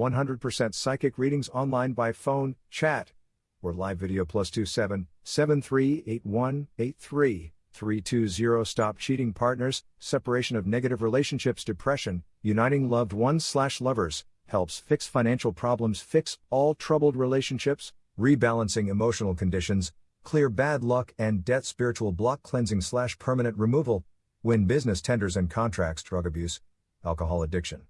100% psychic readings online by phone, chat, or live video plus 27 7381 83 320 Stop Cheating Partners, Separation of Negative Relationships Depression, Uniting Loved Ones slash Lovers, helps fix financial problems, fix all troubled relationships, rebalancing emotional conditions, clear bad luck and debt spiritual block cleansing slash permanent removal, win business tenders and contracts drug abuse, alcohol addiction.